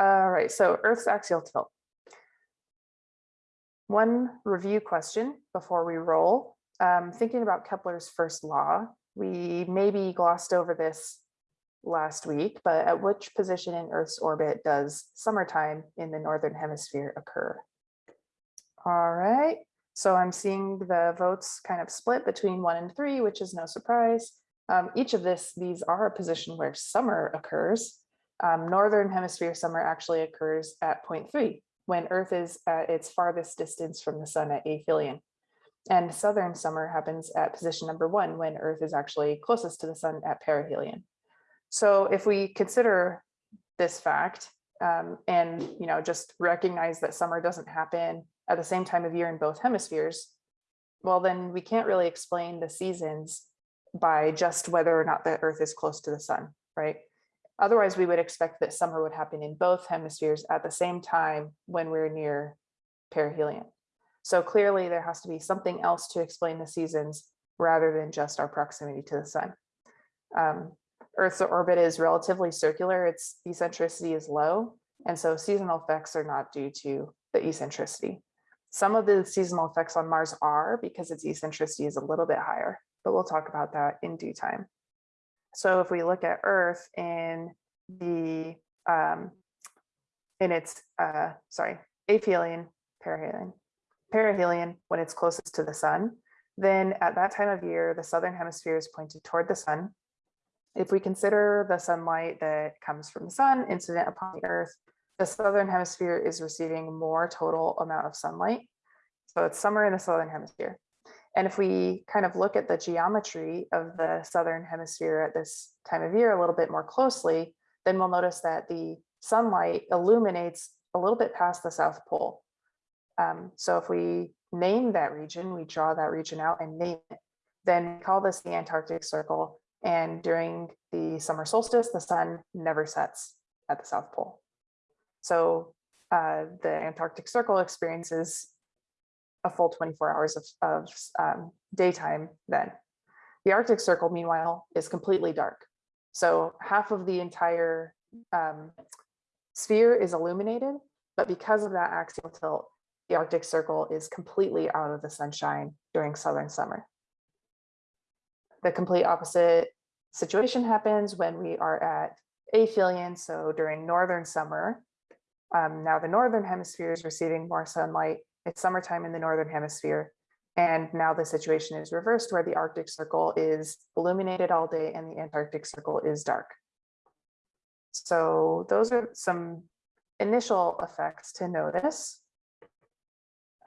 All right, so Earth's axial tilt. One review question before we roll. Um, thinking about Kepler's first law, we maybe glossed over this last week, but at which position in Earth's orbit does summertime in the Northern hemisphere occur? All right, so I'm seeing the votes kind of split between one and three, which is no surprise. Um, each of this, these are a position where summer occurs. Um, Northern hemisphere summer actually occurs at point three, when Earth is at its farthest distance from the sun at aphelion. And southern summer happens at position number one, when Earth is actually closest to the sun at perihelion. So if we consider this fact um, and you know just recognize that summer doesn't happen at the same time of year in both hemispheres, well, then we can't really explain the seasons by just whether or not the Earth is close to the sun, right? Otherwise, we would expect that summer would happen in both hemispheres at the same time when we're near perihelion. So clearly there has to be something else to explain the seasons rather than just our proximity to the sun. Um, Earth's orbit is relatively circular, its eccentricity is low, and so seasonal effects are not due to the eccentricity. Some of the seasonal effects on Mars are because its eccentricity is a little bit higher, but we'll talk about that in due time. So if we look at Earth in the um, in its uh, sorry aphelion perihelion perihelion when it's closest to the sun, then at that time of year the southern hemisphere is pointed toward the sun. If we consider the sunlight that comes from the sun incident upon the Earth, the southern hemisphere is receiving more total amount of sunlight. So it's summer in the southern hemisphere. And if we kind of look at the geometry of the southern hemisphere at this time of year a little bit more closely, then we'll notice that the sunlight illuminates a little bit past the South Pole. Um, so if we name that region, we draw that region out and name it, then we call this the Antarctic Circle. And during the summer solstice, the sun never sets at the South Pole. So uh, the Antarctic Circle experiences a full 24 hours of, of um, daytime then. The Arctic Circle, meanwhile, is completely dark. So half of the entire um, sphere is illuminated, but because of that axial tilt, the Arctic Circle is completely out of the sunshine during southern summer. The complete opposite situation happens when we are at aphelion, so during northern summer. Um, now the northern hemisphere is receiving more sunlight it's summertime in the Northern hemisphere. And now the situation is reversed where the Arctic Circle is illuminated all day and the Antarctic Circle is dark. So those are some initial effects to notice.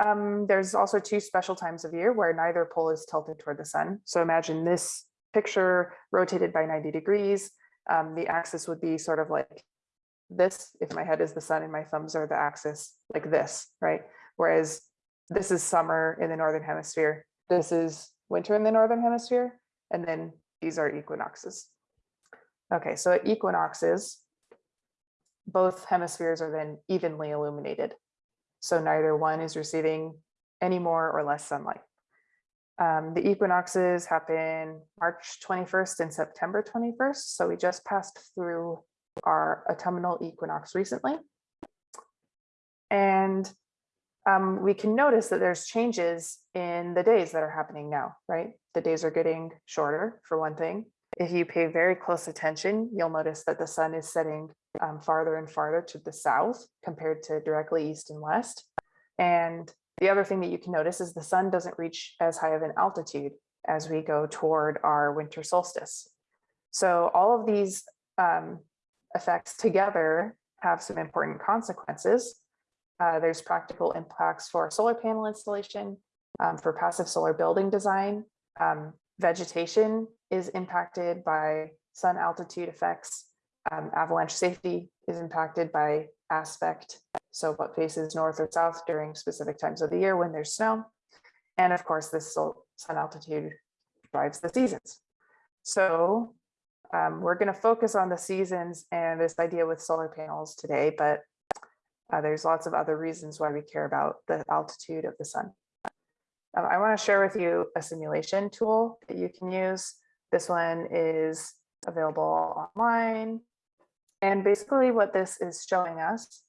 Um, there's also two special times of year where neither pole is tilted toward the sun. So imagine this picture rotated by 90 degrees. Um, the axis would be sort of like this, if my head is the sun and my thumbs are the axis, like this, right? Whereas this is summer in the Northern hemisphere. This is winter in the Northern hemisphere. And then these are equinoxes. Okay, so at equinoxes, both hemispheres are then evenly illuminated. So neither one is receiving any more or less sunlight. Um, the equinoxes happen March 21st and September 21st. So we just passed through our autumnal equinox recently. And um, we can notice that there's changes in the days that are happening now, right? The days are getting shorter for one thing. If you pay very close attention, you'll notice that the sun is setting um, farther and farther to the south compared to directly east and west. And the other thing that you can notice is the sun doesn't reach as high of an altitude as we go toward our winter solstice. So all of these um, effects together have some important consequences. Uh, there's practical impacts for solar panel installation, um, for passive solar building design. Um, vegetation is impacted by sun altitude effects. Um, avalanche safety is impacted by aspect, so what faces north or south during specific times of the year when there's snow. And of course, this sun altitude drives the seasons. So um, we're going to focus on the seasons and this idea with solar panels today, but uh, there's lots of other reasons why we care about the altitude of the sun. Um, I want to share with you a simulation tool that you can use. This one is available online And basically what this is showing us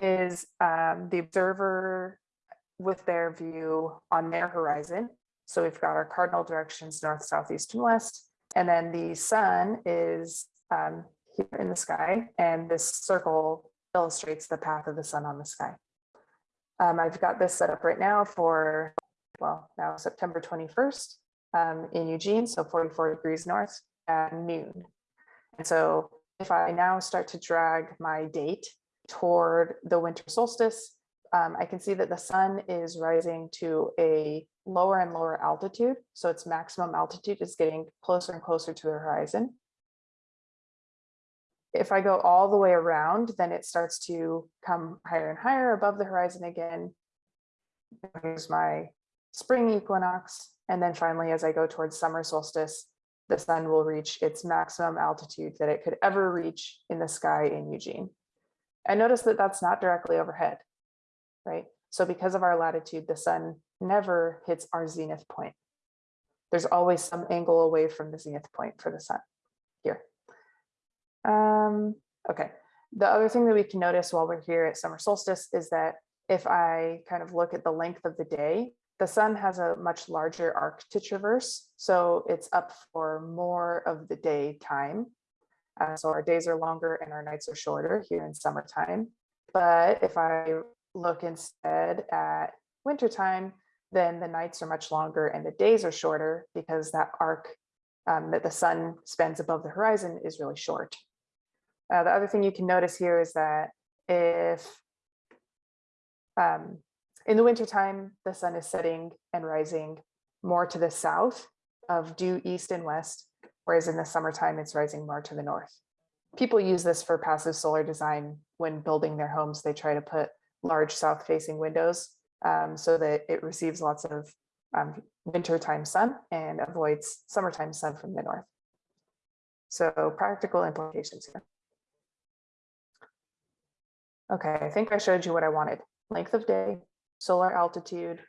is um, the observer with their view on their horizon. So we've got our cardinal directions, north, south, east, and west. And then the sun is um, here in the sky, and this circle illustrates the path of the sun on the sky. Um, I've got this set up right now for, well, now September 21st um, in Eugene, so 44 degrees north at noon. And so if I now start to drag my date toward the winter solstice, um, I can see that the sun is rising to a lower and lower altitude. So its maximum altitude is getting closer and closer to the horizon. If I go all the way around, then it starts to come higher and higher above the horizon again. Here's my spring equinox. And then finally, as I go towards summer solstice, the sun will reach its maximum altitude that it could ever reach in the sky in Eugene. I notice that that's not directly overhead, right? So because of our latitude, the sun never hits our zenith point. There's always some angle away from the zenith point for the sun here. Um, okay, the other thing that we can notice while we're here at summer solstice is that if I kind of look at the length of the day, the sun has a much larger arc to traverse, so it's up for more of the day time. Uh, so our days are longer and our nights are shorter here in summertime. But if I look instead at wintertime, then the nights are much longer and the days are shorter because that arc um, that the sun spends above the horizon is really short. Uh, the other thing you can notice here is that if um, in the wintertime, the sun is setting and rising more to the south of due east and west, whereas in the summertime, it's rising more to the north. People use this for passive solar design when building their homes. They try to put large south facing windows um, so that it receives lots of um, wintertime sun and avoids summertime sun from the north. So practical implications here. Okay, I think I showed you what I wanted. Length of day, solar altitude,